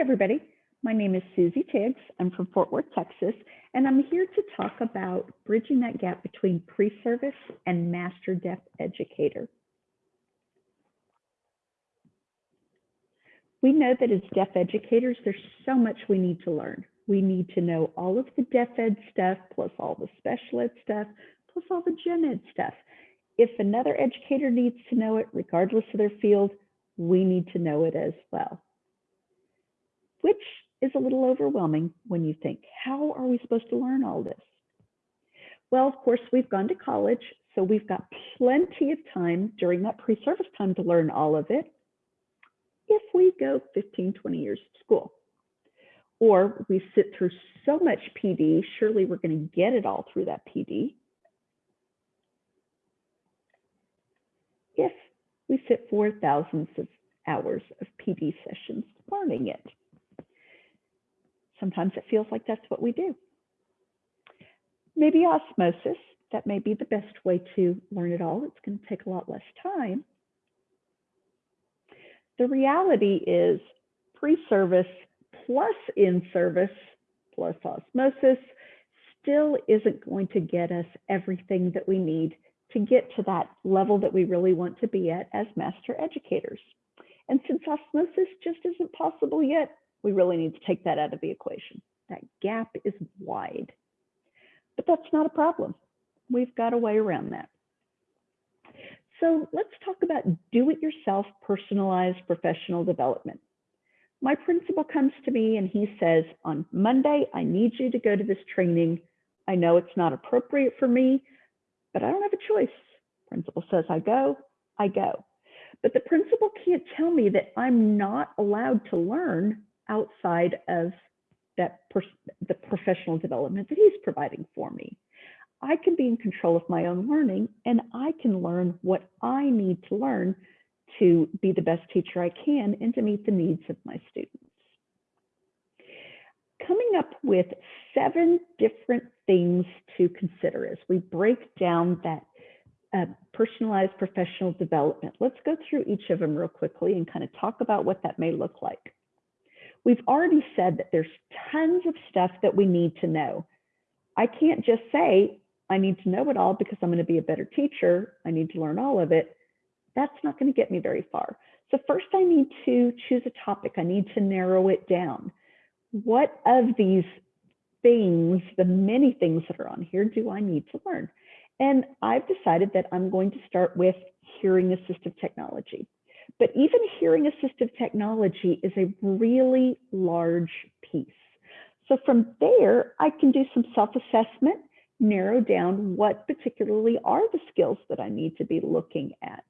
Everybody. My name is Susie Tiggs. I'm from Fort Worth, Texas, and I'm here to talk about bridging that gap between pre-service and master deaf educator. We know that as deaf educators, there's so much we need to learn. We need to know all of the deaf ed stuff, plus all the special ed stuff, plus all the gen ed stuff. If another educator needs to know it, regardless of their field, we need to know it as well which is a little overwhelming when you think, how are we supposed to learn all this? Well, of course, we've gone to college, so we've got plenty of time during that pre-service time to learn all of it if we go 15, 20 years to school. Or we sit through so much PD, surely we're going to get it all through that PD. If we sit for thousands of hours of PD sessions learning it. Sometimes it feels like that's what we do. Maybe osmosis, that may be the best way to learn it all. It's going to take a lot less time. The reality is pre-service plus in-service plus osmosis still isn't going to get us everything that we need to get to that level that we really want to be at as master educators. And since osmosis just isn't possible yet, we really need to take that out of the equation. That gap is wide. But that's not a problem. We've got a way around that. So let's talk about do-it-yourself personalized professional development. My principal comes to me and he says, on Monday, I need you to go to this training. I know it's not appropriate for me, but I don't have a choice. Principal says I go, I go. But the principal can't tell me that I'm not allowed to learn outside of that the professional development that he's providing for me. I can be in control of my own learning and I can learn what I need to learn to be the best teacher I can and to meet the needs of my students. Coming up with seven different things to consider as we break down that uh, personalized professional development. Let's go through each of them real quickly and kind of talk about what that may look like. We've already said that there's tons of stuff that we need to know. I can't just say, I need to know it all because I'm going to be a better teacher. I need to learn all of it. That's not going to get me very far. So first I need to choose a topic. I need to narrow it down. What of these things, the many things that are on here, do I need to learn? And I've decided that I'm going to start with hearing assistive technology. But even hearing assistive technology is a really large piece. So from there, I can do some self-assessment, narrow down what particularly are the skills that I need to be looking at.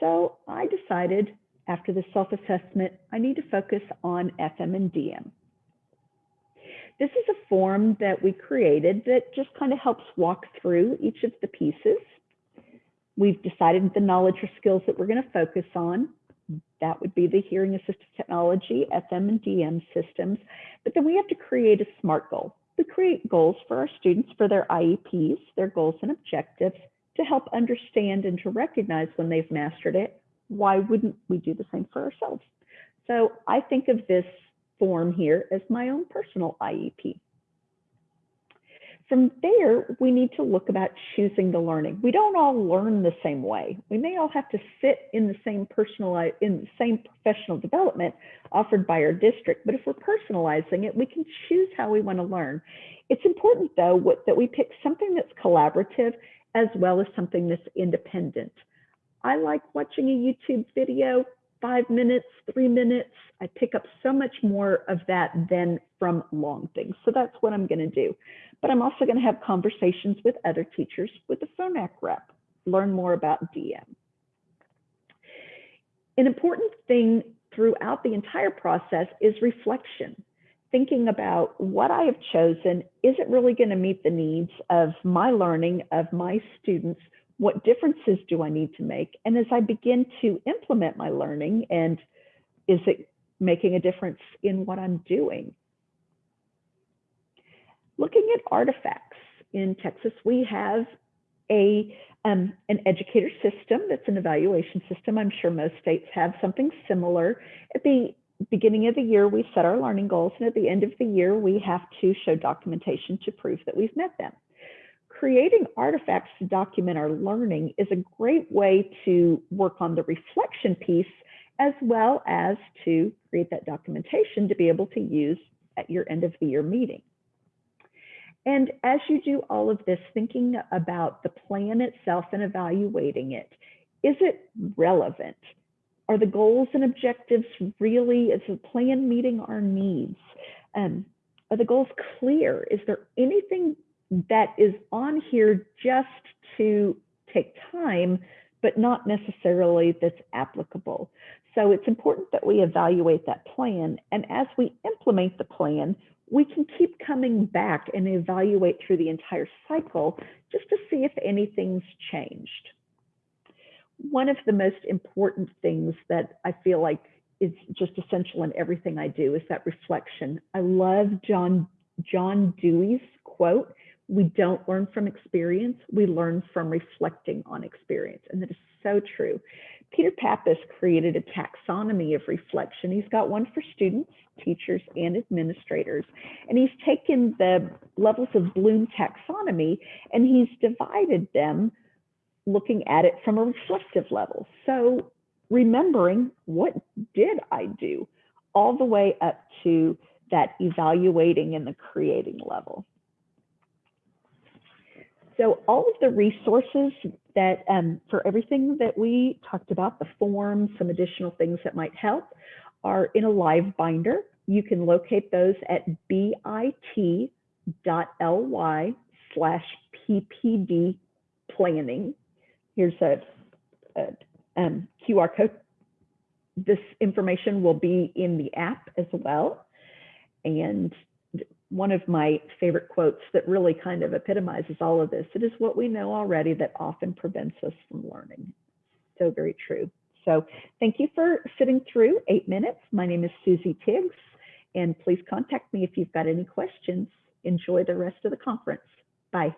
So I decided after the self-assessment, I need to focus on FM and DM. This is a form that we created that just kind of helps walk through each of the pieces. We've decided the knowledge or skills that we're going to focus on. That would be the hearing assistive technology, FM and DM systems. But then we have to create a SMART goal. We create goals for our students for their IEPs, their goals and objectives to help understand and to recognize when they've mastered it. Why wouldn't we do the same for ourselves? So I think of this form here as my own personal IEP. From there, we need to look about choosing the learning. We don't all learn the same way. We may all have to sit in the same personal, in the same professional development offered by our district, but if we're personalizing it, we can choose how we want to learn. It's important though what, that we pick something that's collaborative as well as something that's independent. I like watching a YouTube video, five minutes, three minutes. I pick up so much more of that than from long things. So that's what I'm going to do but I'm also going to have conversations with other teachers with the Phonak rep, learn more about DM. An important thing throughout the entire process is reflection, thinking about what I have chosen, is it really going to meet the needs of my learning, of my students, what differences do I need to make? And as I begin to implement my learning and is it making a difference in what I'm doing? looking at artifacts in Texas, we have a um, an educator system that's an evaluation system. I'm sure most states have something similar. At the beginning of the year, we set our learning goals, and at the end of the year, we have to show documentation to prove that we've met them. Creating artifacts to document our learning is a great way to work on the reflection piece as well as to create that documentation to be able to use at your end of the year meeting. And as you do all of this, thinking about the plan itself and evaluating it, is it relevant? Are the goals and objectives really, is the plan meeting our needs? Um, are the goals clear? Is there anything that is on here just to take time, but not necessarily that's applicable? So it's important that we evaluate that plan. And as we implement the plan, we can keep coming back and evaluate through the entire cycle just to see if anything's changed. One of the most important things that I feel like is just essential in everything I do is that reflection. I love John, John Dewey's quote, we don't learn from experience, we learn from reflecting on experience. And that is so true. Peter Pappas created a taxonomy of reflection. He's got one for students, teachers, and administrators. And he's taken the levels of Bloom taxonomy and he's divided them looking at it from a reflective level. So remembering what did I do all the way up to that evaluating and the creating level. So all of the resources that um, for everything that we talked about, the forms, some additional things that might help are in a live binder. You can locate those at bit.ly slash ppd planning. Here's a, a um, QR code. This information will be in the app as well. And one of my favorite quotes that really kind of epitomizes all of this. It is what we know already that often prevents us from learning. So very true. So thank you for sitting through eight minutes. My name is Susie Tiggs, and please contact me if you've got any questions. Enjoy the rest of the conference. Bye.